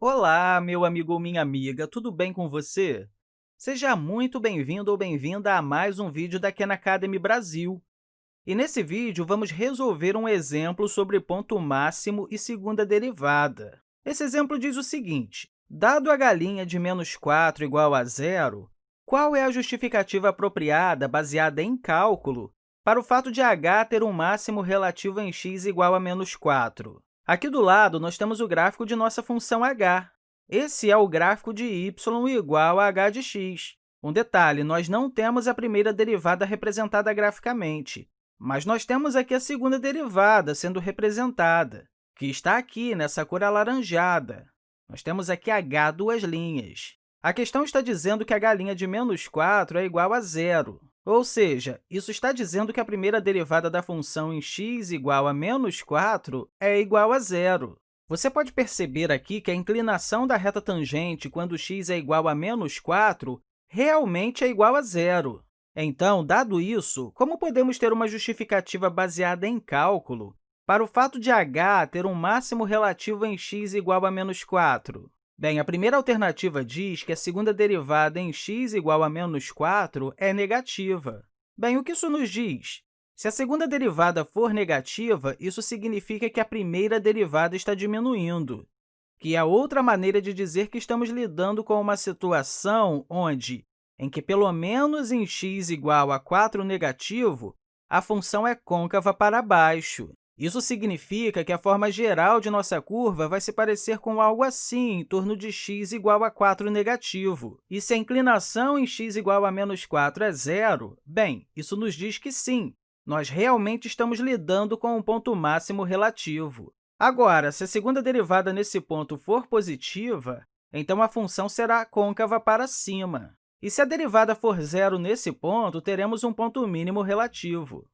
Olá, meu amigo ou minha amiga, tudo bem com você? Seja muito bem-vindo ou bem-vinda a mais um vídeo da Khan Academy Brasil. E nesse vídeo, vamos resolver um exemplo sobre ponto máximo e segunda derivada. Esse exemplo diz o seguinte, dado a galinha de menos 4 igual a zero, qual é a justificativa apropriada, baseada em cálculo, para o fato de h ter um máximo relativo em x igual a menos 4? Aqui do lado, nós temos o gráfico de nossa função h. Esse é o gráfico de y igual a h de x. Um detalhe, nós não temos a primeira derivada representada graficamente, mas nós temos aqui a segunda derivada sendo representada, que está aqui nessa cor alaranjada. Nós temos aqui h duas linhas. A questão está dizendo que galinha de menos 4 é igual a zero. Ou seja, isso está dizendo que a primeira derivada da função em x igual a menos 4 é igual a zero. Você pode perceber aqui que a inclinação da reta tangente quando x é igual a menos 4 realmente é igual a zero. Então, dado isso, como podemos ter uma justificativa baseada em cálculo para o fato de h ter um máximo relativo em x igual a menos 4? Bem, a primeira alternativa diz que a segunda derivada em x igual a menos 4 é negativa. Bem, o que isso nos diz? Se a segunda derivada for negativa, isso significa que a primeira derivada está diminuindo, que é outra maneira de dizer que estamos lidando com uma situação onde, em que pelo menos em x igual a 4 negativo, a função é côncava para baixo. Isso significa que a forma geral de nossa curva vai se parecer com algo assim, em torno de x igual a 4 negativo. E se a inclinação em x igual a menos 4 é zero, bem, isso nos diz que sim, nós realmente estamos lidando com um ponto máximo relativo. Agora, se a segunda derivada nesse ponto for positiva, então a função será côncava para cima. E se a derivada for zero nesse ponto, teremos um ponto mínimo relativo.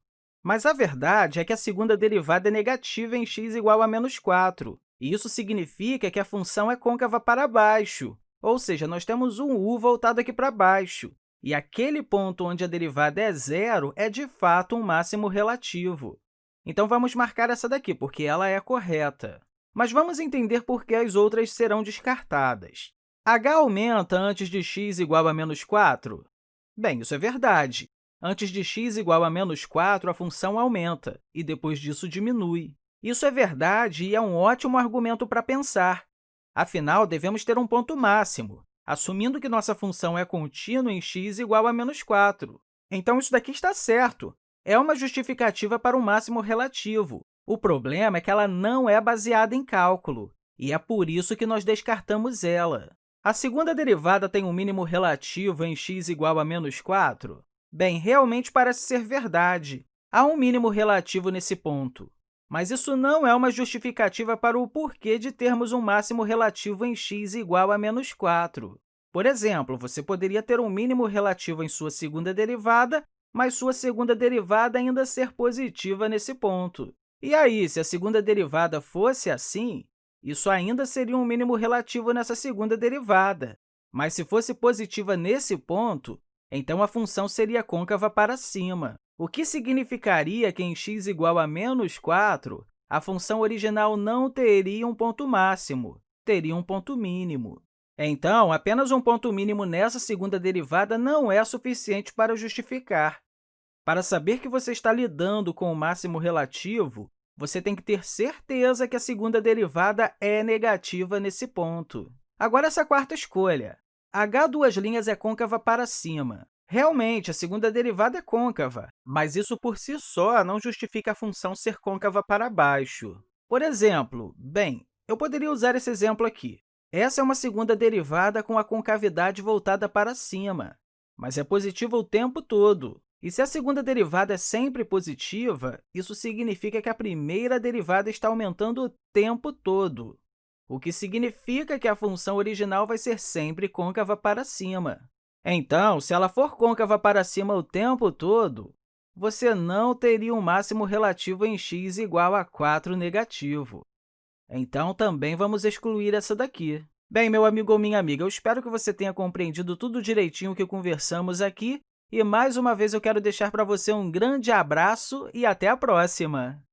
Mas a verdade é que a segunda derivada é negativa em x igual a menos 4, e isso significa que a função é côncava para baixo, ou seja, nós temos um u voltado aqui para baixo, e aquele ponto onde a derivada é zero é, de fato, um máximo relativo. Então, vamos marcar essa daqui, porque ela é correta. Mas vamos entender por que as outras serão descartadas. h aumenta antes de x igual a menos 4? Bem, isso é verdade. Antes de x igual a menos 4, a função aumenta, e depois disso diminui. Isso é verdade e é um ótimo argumento para pensar. Afinal, devemos ter um ponto máximo, assumindo que nossa função é contínua em x igual a menos 4. Então, isso daqui está certo. É uma justificativa para um máximo relativo. O problema é que ela não é baseada em cálculo, e é por isso que nós descartamos ela. A segunda derivada tem um mínimo relativo em x igual a menos 4? Bem, realmente parece ser verdade. Há um mínimo relativo nesse ponto. Mas isso não é uma justificativa para o porquê de termos um máximo relativo em x igual a menos 4. Por exemplo, você poderia ter um mínimo relativo em sua segunda derivada, mas sua segunda derivada ainda ser positiva nesse ponto. E aí, se a segunda derivada fosse assim, isso ainda seria um mínimo relativo nessa segunda derivada. Mas se fosse positiva nesse ponto, então, a função seria côncava para cima, o que significaria que em x igual a menos 4, a função original não teria um ponto máximo, teria um ponto mínimo. Então, apenas um ponto mínimo nessa segunda derivada não é suficiente para justificar. Para saber que você está lidando com o máximo relativo, você tem que ter certeza que a segunda derivada é negativa nesse ponto. Agora, essa quarta escolha. H duas linhas é côncava para cima. Realmente, a segunda derivada é côncava, mas isso por si só não justifica a função ser côncava para baixo. Por exemplo, bem, eu poderia usar esse exemplo aqui. Essa é uma segunda derivada com a concavidade voltada para cima, mas é positiva o tempo todo. E se a segunda derivada é sempre positiva, isso significa que a primeira derivada está aumentando o tempo todo o que significa que a função original vai ser sempre côncava para cima. Então, se ela for côncava para cima o tempo todo, você não teria um máximo relativo em x igual a 4 negativo. Então, também vamos excluir essa daqui. Bem, meu amigo ou minha amiga, eu espero que você tenha compreendido tudo direitinho que conversamos aqui, e, mais uma vez, eu quero deixar para você um grande abraço e até a próxima!